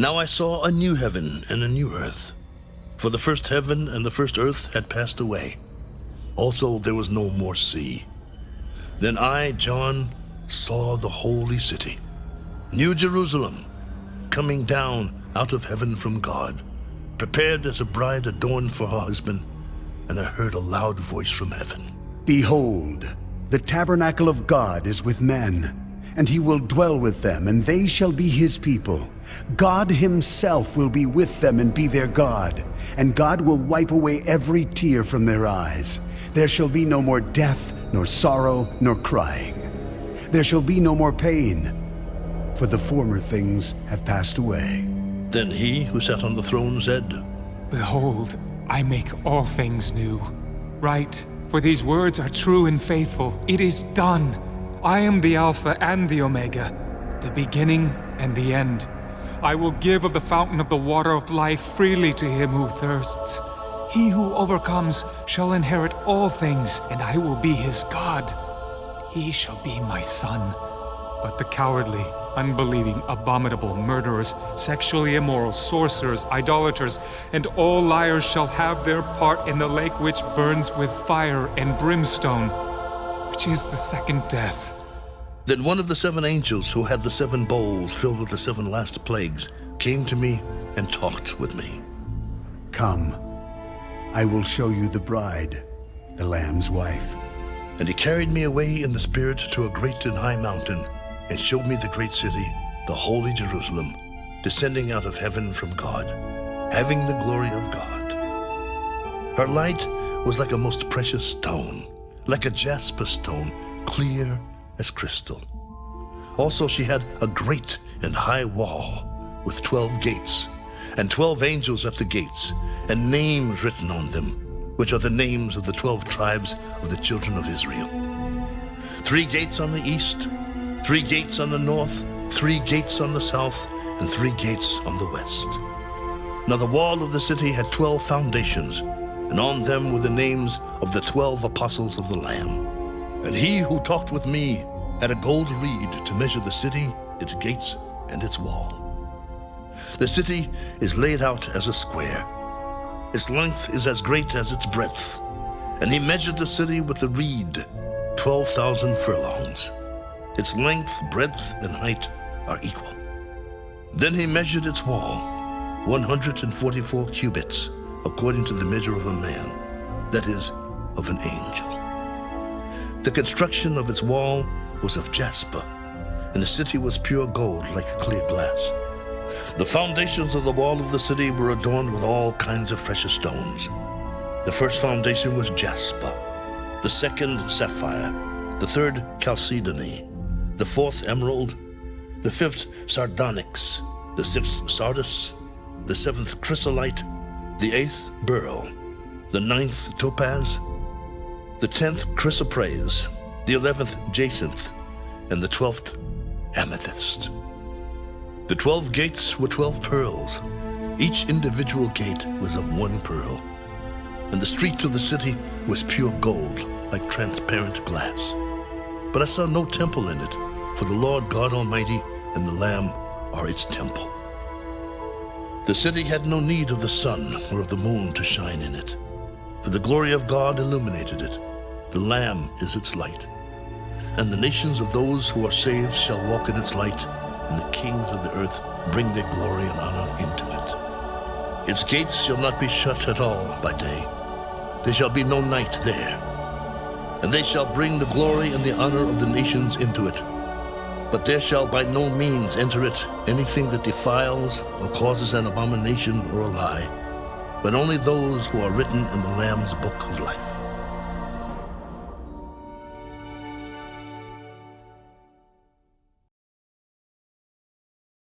Now I saw a new heaven and a new earth. For the first heaven and the first earth had passed away. Also there was no more sea. Then I, John, saw the holy city, New Jerusalem, coming down out of heaven from God, prepared as a bride adorned for her husband. And I heard a loud voice from heaven. Behold, the tabernacle of God is with men, and he will dwell with them, and they shall be his people. God himself will be with them and be their God, and God will wipe away every tear from their eyes. There shall be no more death, nor sorrow, nor crying. There shall be no more pain, for the former things have passed away. Then he who sat on the throne said, Behold, I make all things new. Write, for these words are true and faithful. It is done. I am the Alpha and the Omega, the beginning and the end. I will give of the fountain of the water of life freely to him who thirsts. He who overcomes shall inherit all things, and I will be his God. He shall be my son. But the cowardly, unbelieving, abominable, murderers, sexually immoral, sorcerers, idolaters, and all liars shall have their part in the lake which burns with fire and brimstone, which is the second death. Then one of the seven angels who had the seven bowls filled with the seven last plagues came to me and talked with me. Come, I will show you the bride, the Lamb's wife. And he carried me away in the Spirit to a great and high mountain, and showed me the great city, the holy Jerusalem, descending out of heaven from God, having the glory of God. Her light was like a most precious stone, like a jasper stone, clear as crystal. Also she had a great and high wall with twelve gates, and twelve angels at the gates, and names written on them, which are the names of the twelve tribes of the children of Israel. Three gates on the east, three gates on the north, three gates on the south, and three gates on the west. Now the wall of the city had twelve foundations, and on them were the names of the twelve apostles of the Lamb. And he who talked with me had a gold reed to measure the city, its gates, and its wall. The city is laid out as a square. Its length is as great as its breadth. And he measured the city with the reed, 12,000 furlongs. Its length, breadth, and height are equal. Then he measured its wall, 144 cubits, according to the measure of a man, that is, of an angel. The construction of its wall was of jasper, and the city was pure gold like clear glass. The foundations of the wall of the city were adorned with all kinds of precious stones. The first foundation was jasper, the second sapphire, the third chalcedony, the fourth emerald, the fifth sardonyx, the sixth sardius, the seventh chrysolite, the eighth beryl, the ninth topaz, the tenth chrysoprase, the eleventh jacinth, and the twelfth amethyst. The twelve gates were twelve pearls. Each individual gate was of one pearl. And the streets of the city was pure gold, like transparent glass. But I saw no temple in it, for the Lord God Almighty and the Lamb are its temple. The city had no need of the sun or of the moon to shine in it, for the glory of God illuminated it. The Lamb is its light. And the nations of those who are saved shall walk in its light, and the kings of the earth bring their glory and honor into it. Its gates shall not be shut at all by day. There shall be no night there. And they shall bring the glory and the honor of the nations into it. But there shall by no means enter it anything that defiles or causes an abomination or a lie, but only those who are written in the Lamb's book of life.